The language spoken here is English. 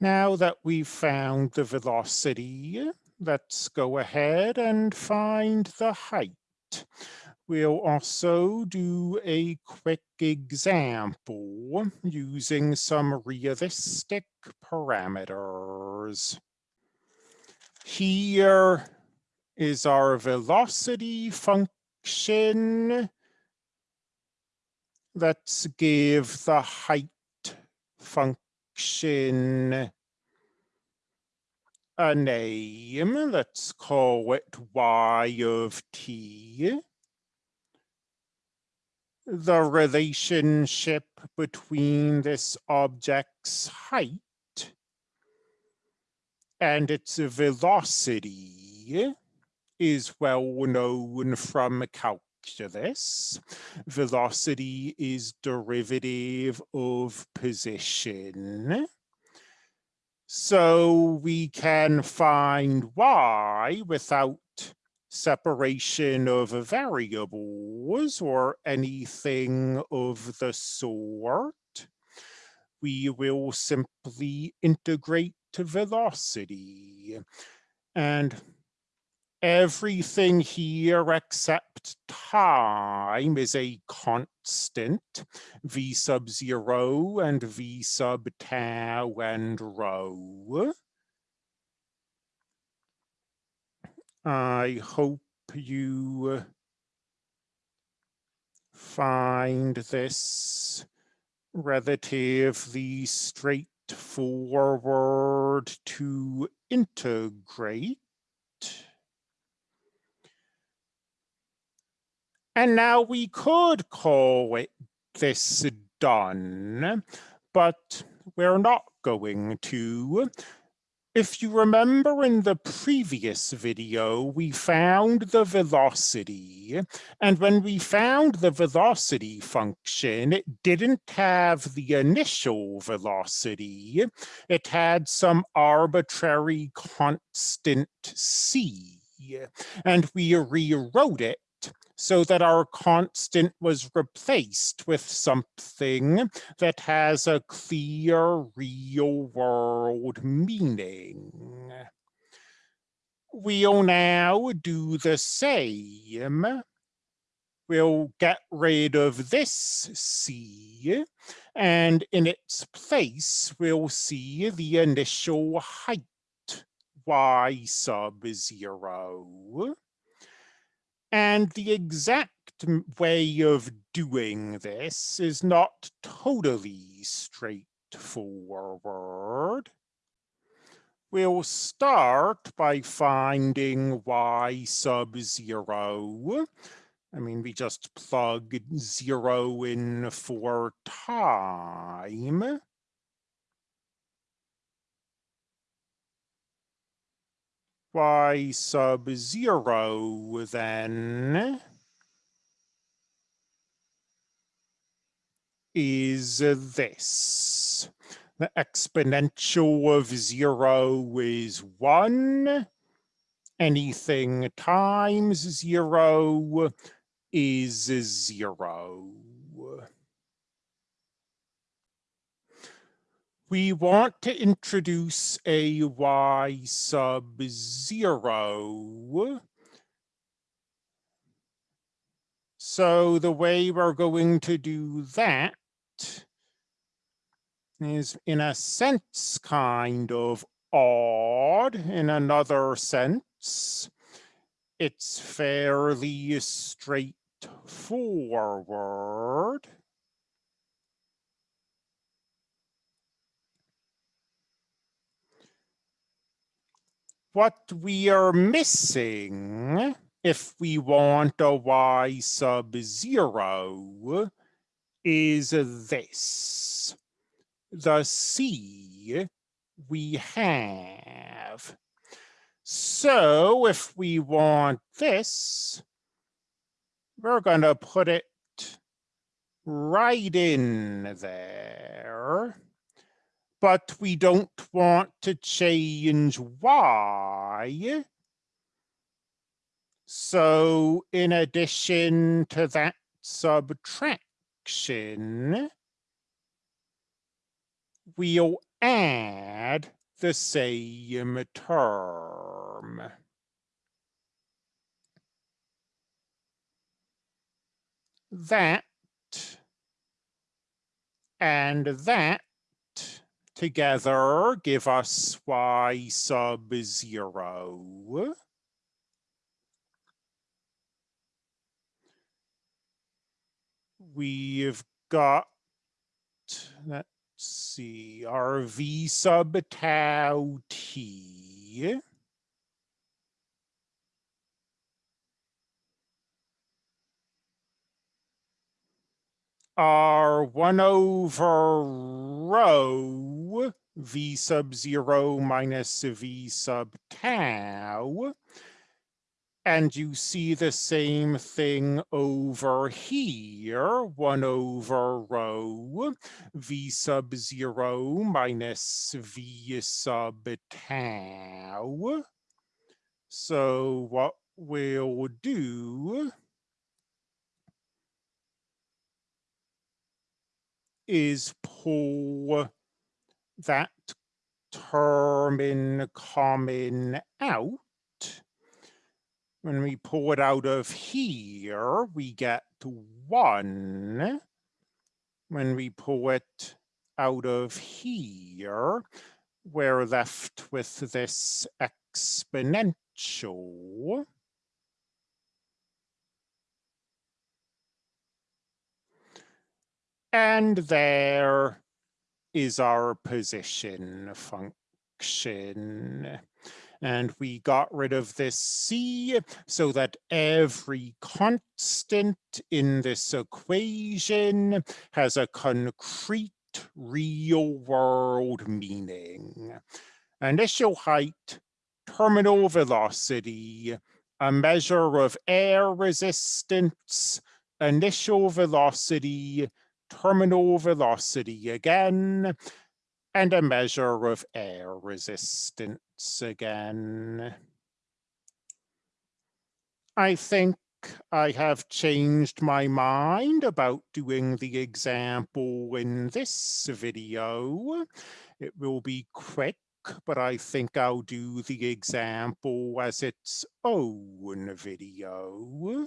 Now that we've found the velocity, let's go ahead and find the height. We'll also do a quick example using some realistic parameters. Here is our velocity function. Let's give the height function a name. Let's call it y of t. The relationship between this object's height and its velocity is well known from calculus. Velocity is derivative of position. So we can find y without separation of variables or anything of the sort. We will simply integrate to velocity. And everything here except time is a constant, v sub zero and v sub tau and rho. I hope you find this relatively straightforward to integrate. And now we could call it this done, but we're not going to. If you remember in the previous video, we found the velocity. And when we found the velocity function, it didn't have the initial velocity. It had some arbitrary constant c. And we rewrote it so that our constant was replaced with something that has a clear real world meaning. We'll now do the same. We'll get rid of this C, and in its place, we'll see the initial height, y sub zero. And the exact way of doing this is not totally straightforward. We'll start by finding y sub zero. I mean, we just plug zero in for time. Y sub zero then is this. The exponential of zero is one. Anything times zero is zero. We want to introduce a y sub zero. So the way we're going to do that is in a sense kind of odd. In another sense, it's fairly straightforward. What we are missing if we want a y sub zero is this. The c we have. So if we want this, we're going to put it right in there but we don't want to change y. So in addition to that subtraction, we'll add add the same term. That and that together give us y sub 0. We've got, let's see, our v sub tau t. Our 1 over rho v sub 0 minus v sub tau and you see the same thing over here, 1 over rho, v sub 0 minus v sub tau. So what we'll do is pull that term in common out when we pull it out of here, we get one. When we pull it out of here, we're left with this exponential. And there is our position function and we got rid of this c so that every constant in this equation has a concrete real world meaning. Initial height, terminal velocity, a measure of air resistance, initial velocity, terminal velocity again, and a measure of air resistance again. I think I have changed my mind about doing the example in this video. It will be quick, but I think I'll do the example as its own video.